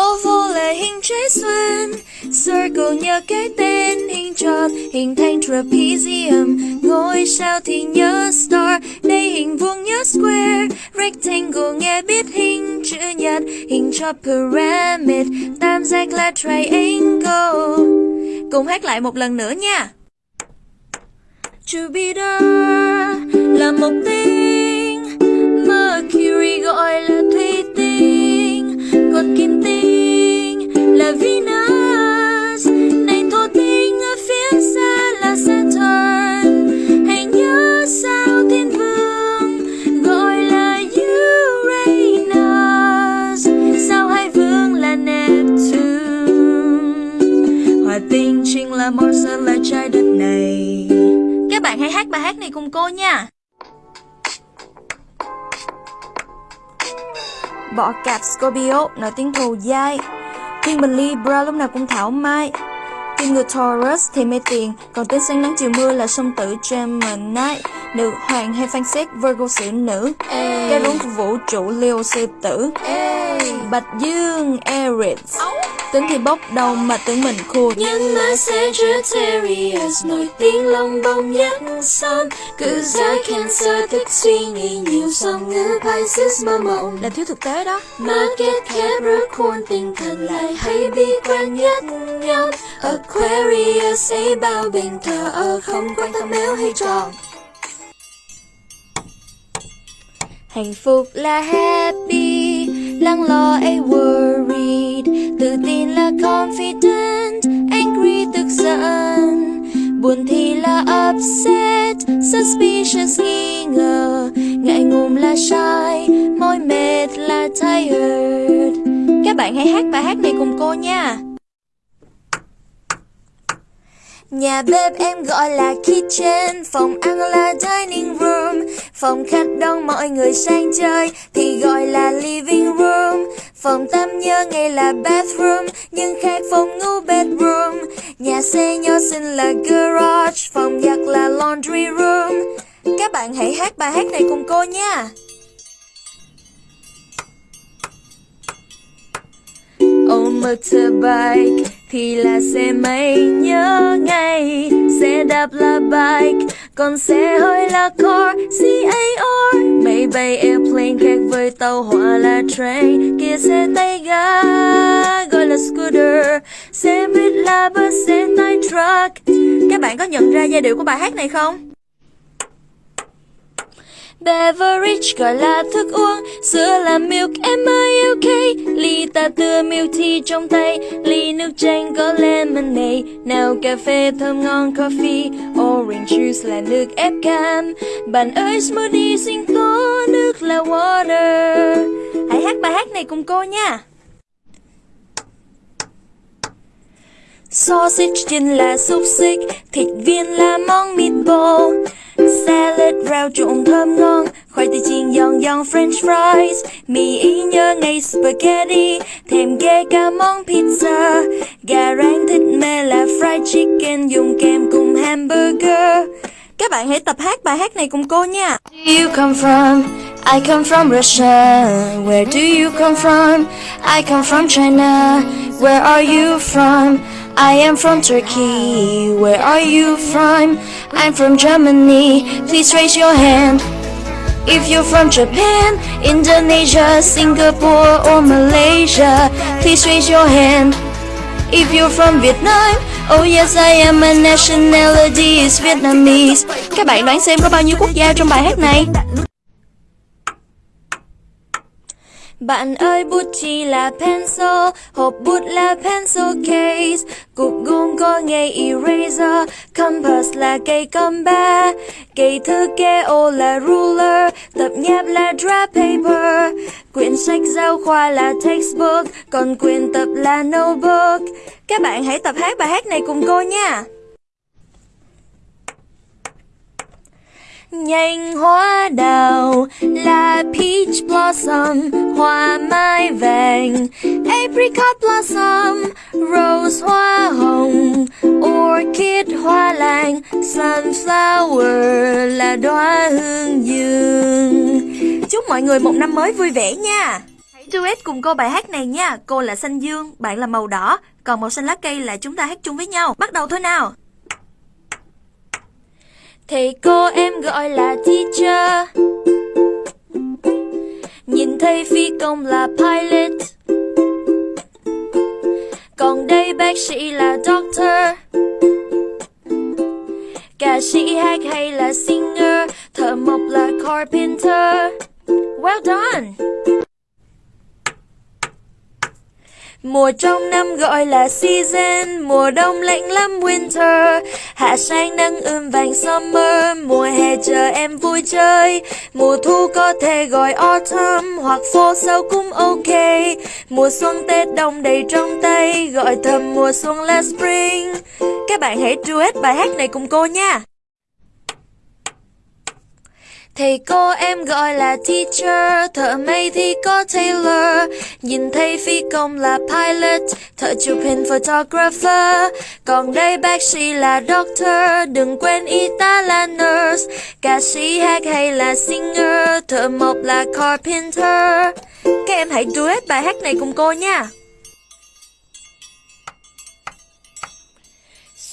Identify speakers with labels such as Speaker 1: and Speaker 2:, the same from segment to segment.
Speaker 1: Oval là hình trái xoan, Circle nhớ cái tên hình tròn Hình thành trapezium Ngôi sao thì nhớ star Đây hình vuông nhớ square Rectangle nghe biết hình chữ nhật Hình tròn pyramid Tam giác là triangle. Cùng hát lại một lần nữa nha. Jupiter là một tinh Mercury gọi là Tinh chính là Mars là trái đất này. Các bạn hãy hát bài hát này cùng cô nha. Bỏ cạp Scorpio nói tiếng thù dai. Thiên bình Libra lúc nào cũng thảo mai. Kim người Taurus thì mê tiền Còn tên sáng nắng chiều mưa là sông tử Gemini Nữ hoàng hay phan xét Virgo xử nữ. Cái rốn của vũ trụ Leo sư tử. Bạch Dương Aries Tính thì bốc đầu mà tưởng mình khôn Nhưng mà Sagittarius Nổi tiếng lông bông nhất son. Cứ ra Cancer thích suy nghĩ nhiều Song ngữ Pisces mơ mộng. Là thiếu thực tế đó. Market Capricorn tinh thần lại hay bi quan nhất nhóm Aquarius ấy bao bình thờ ở không quan tâm nếu hay tròn Hạnh phúc là happy, lắng lo ấy worried. Tự tin là confident, angry tức giận. Buồn thì là upset, suspicious nghi ngờ. Ngại ngùng là shy, mỏi mệt là tired. Các bạn hãy hát bài hát này cùng cô nha. Nhà bếp em gọi là kitchen, phòng ăn là dining room, phòng khách đón mọi người sang chơi thì gọi là living room, phòng tắm nhớ ngay là bathroom nhưng khác phòng ngủ bedroom, nhà xe nhỏ xinh là garage, phòng giặt là laundry room. Các bạn hãy hát bài hát này cùng cô nha. Own motorbike thì là xe máy nhớ ngay Xe đạp là bike Còn xe hơi là car C-A-R Máy bay airplane khác với tàu hỏa là train. Kia xe tay ga gọi là scooter. Xe buýt là bus, xe tải truck. Các bạn có nhận ra giai điệu của bài hát này không? Beverage gọi là thức uống. Sữa là milk, M-I-L-K Ly ta tưa milk tea trong tay. Ly nước chanh có lemonade. Nào cà phê thơm ngon coffee. Orange juice là nước ép cam. Bạn ơi smoothie xin có Nước là water. Hãy hát bài hát này cùng cô nha. Sausage chính là xúc xích Thịt viên là món meatball. Salad rau trộn thơm ngon, Khoai tây chiên giòn giòn, french fries Mì ý nhớ ngay spaghetti, thêm ghê cả món pizza Gà rán thịt mê là fried chicken, Dùng kèm cùng hamburger Các bạn hãy tập hát bài hát này cùng cô nha you come from? I come from Russia Where do you come from? I come from China Where are you from? I am from Turkey. Where are you from? I'm from Germany. Please raise your hand. If you're from Japan, Indonesia, Singapore, or Malaysia, please raise your hand. If you're from Vietnam, oh yes I am, my nationality is Vietnamese. Các bạn đoán xem có bao nhiêu quốc gia trong bài hát này? Bạn ơi bút chì là pencil, hộp bút là pencil case, cục gôm có ngay eraser, compass là cây comba, cây thư kê ô là ruler, tập nháp là draft paper, quyển sách giáo khoa là textbook, còn quyển tập là notebook. Các bạn hãy tập hát bài hát này cùng cô nha. nhanh hóa đào là blossom, hoa mai vàng, apricot blossom, rose hoa hồng, orchid hoa lan, sunflower là đóa hương dương. Chúc mọi người một năm mới vui vẻ nha. Hãy duet cùng cô bài hát này nha. Cô là xanh dương, bạn là màu đỏ, còn màu xanh lá cây là chúng ta hát chung với nhau. Bắt đầu thôi nào. Thầy cô em gọi là teacher Nhìn thấy phi công là pilot. Còn đây bác sĩ là doctor. Ca sĩ hát hay là singer, Thợ mộc là carpenter. Well done! Mùa trong năm gọi là season, Mùa đông lạnh lắm, winter. Hạ sang nắng ươm vàng summer, Mùa hè chờ em vui chơi. Mùa thu có thể gọi autumn, Hoặc fall sâu cũng ok. Mùa xuân Tết đông đầy trong tay, Gọi thầm mùa xuân là spring. Các bạn hãy duet bài hát này cùng cô nha. Thầy cô em gọi là teacher, thợ may thì có tailor, nhìn thấy phi công là pilot, thợ chụp hình photographer, còn đây bác sĩ là doctor, đừng quên y tá là nurse, ca sĩ hát hay là singer, thợ mộc là carpenter. Các em hãy duet bài hát này cùng cô nha.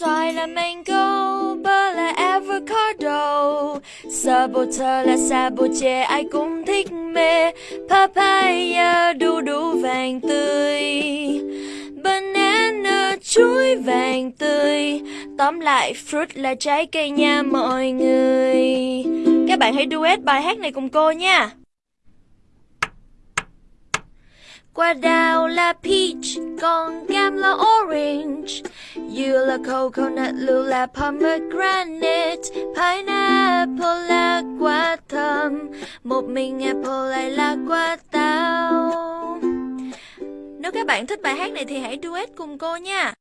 Speaker 1: Xoài là mango, bơ là avocado. Saboteur là sabotage, ai cũng thích mê. Papaya, đu đủ vàng tươi. Banana, chuối vàng tươi. Tóm lại, fruit là trái cây nha mọi người. Các bạn hãy duet bài hát này cùng cô nha. Quả đào là peach, còn cam là orange. You là coconut, lưu là pomegranate. Pineapple là quả thơm. Một mình apple lại là quả táo. Nếu các bạn thích bài hát này thì hãy duet cùng cô nha.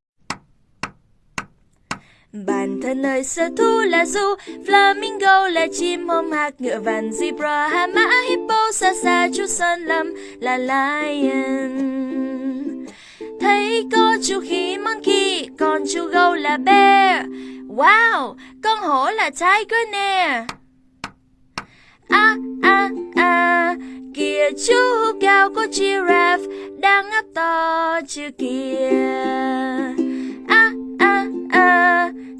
Speaker 1: Bản thân ơi sở thú là du Flamingo là chim hôm hạc Ngựa vằn zebra hà mã hippo xa xa chú sơn lâm là lion. Thấy có chú khỉ monkey Còn chú gấu là bear. Wow, con hổ là tiger nè. À à à Kìa chú cao có giraffe Đang ngáp to chưa kìa.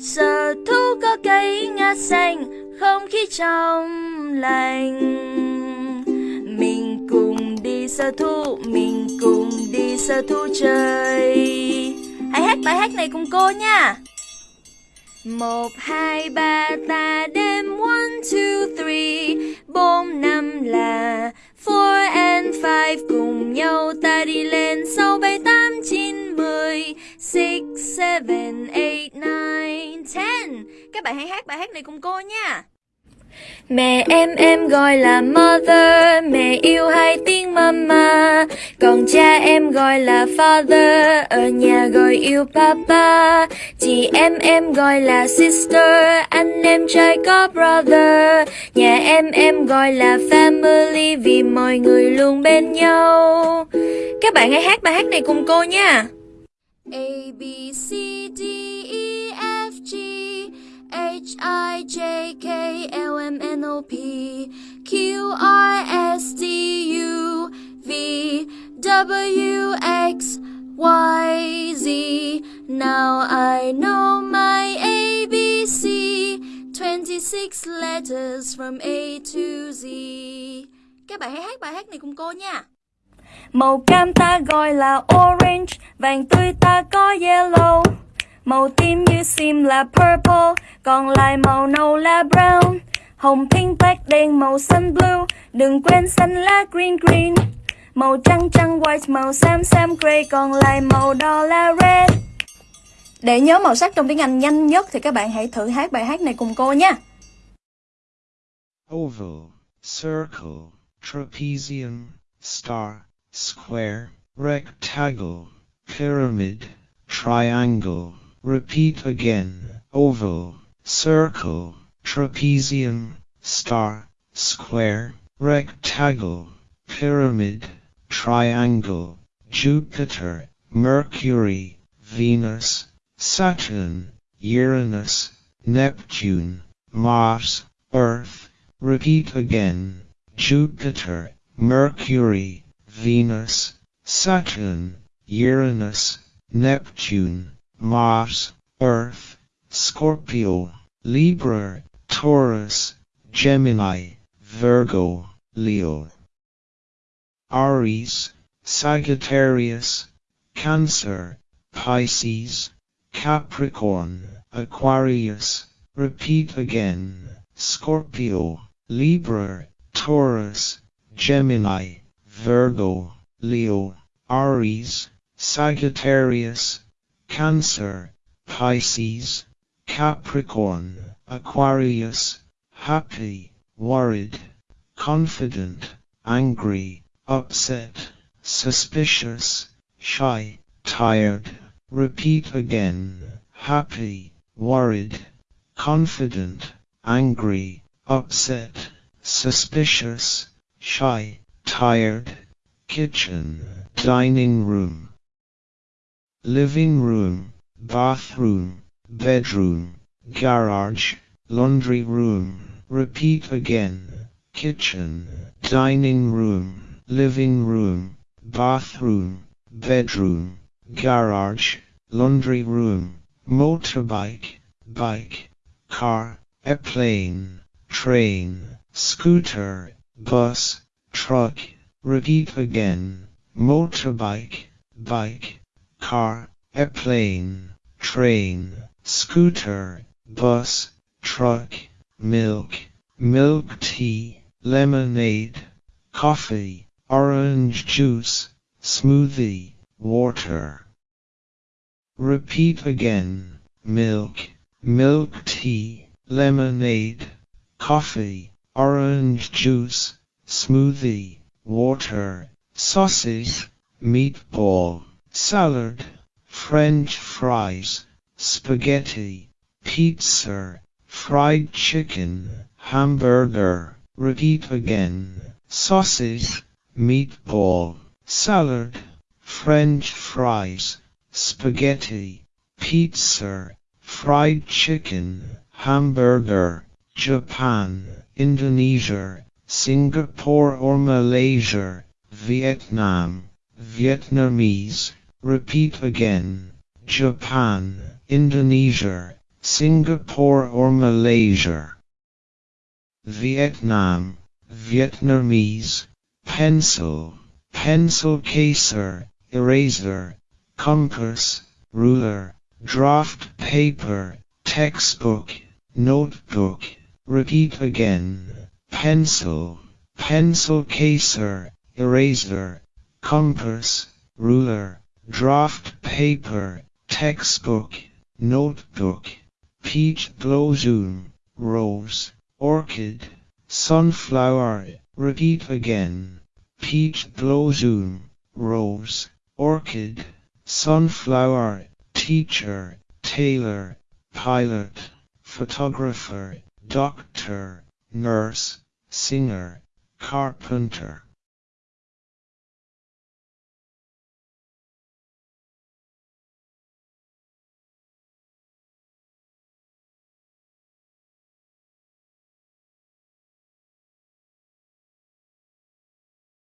Speaker 1: Sở thú có cây ngã xanh, Không khí trong lành. Mình cùng đi sở thú, Mình cùng đi sở thú chơi. Hãy hát bài hát này cùng cô nha. Một, hai, ba, ta đếm one, two, three. Bốn, năm là four and five. Cùng nhau ta đi lên sáu bảy, tám, chín, mười, six, seven, eight nine ten các bạn hãy hát bài hát này cùng cô nha. Mẹ em em gọi là mother. Mẹ yêu hai tiếng mama. Còn cha em gọi là father. Ở nhà gọi yêu papa. Chị em em gọi là sister. Anh em trai có brother. Nhà em em gọi là family Vì mọi người luôn bên nhau. Các bạn hãy hát bài hát này cùng cô nha. A, B, C, J K L M N O P Q R S T U V W X Y Z Now I know my ABC 26 letters from A to Z Các bạn hãy hát, bài hát này cùng cô nha. Màu cam ta gọi là orange, Vàng tươi ta có yellow. Màu tím như sim là purple còn lại màu nâu là brown Hồng pink black đen màu xanh blue. Đừng quên xanh lá green green. Màu trắng trắng white màu xám xám gray. Còn lại màu đỏ là red. Để nhớ màu sắc trong tiếng Anh nhanh nhất Thì các bạn hãy thử hát bài hát này cùng cô nha.
Speaker 2: Oval, circle, trapezium, star, square, rectangle, pyramid, triangle. Repeat again. Oval, circle, trapezium, star, square, rectangle, pyramid, triangle, Jupiter, Mercury, Venus, Saturn, Uranus, Neptune, Mars, Earth. Repeat again. Jupiter, Mercury, Venus, Saturn, Uranus, Neptune, Mars, Earth, Scorpio, Libra, Taurus, Gemini, Virgo, Leo. Aries, Sagittarius, Cancer, Pisces, Capricorn, Aquarius, repeat again, Scorpio, Libra, Taurus, Gemini, Virgo, Leo, Aries, Sagittarius, Cancer, Pisces, Capricorn, Aquarius, happy, worried, confident, angry, upset, suspicious, shy, tired. Repeat again, happy, worried, confident, angry, upset, suspicious, shy, tired, kitchen, dining room, living room, bathroom, bedroom, garage, laundry room. Repeat again, kitchen, dining room, living room, bathroom, bedroom, garage, laundry room, motorbike, bike, car, airplane, train, scooter, bus, truck. Repeat again, motorbike, bike, car, airplane, train, scooter, bus, truck, milk, milk tea, lemonade, coffee, orange juice, smoothie, water. Repeat again, milk, milk tea, lemonade, coffee, orange juice, smoothie, water, sausage, meatball, salad, french fries, spaghetti, pizza, fried chicken, hamburger. Repeat again, sausage, meatball, salad, french fries, spaghetti, pizza, fried chicken, hamburger, Japan, Indonesia, Singapore or Malaysia, Vietnam, Vietnamese. Repeat again, Japan, Indonesia, Singapore or Malaysia. Vietnam, Vietnamese, pencil, pencil caser, eraser, compass, ruler, draft paper, textbook, notebook. Repeat again, pencil, pencil caser, eraser, compass, ruler, draft paper, textbook, notebook, peach blossom, rose, orchid, sunflower. Repeat again, peach blossom, rose, orchid, sunflower, teacher, tailor, pilot, photographer, doctor, nurse, singer, carpenter.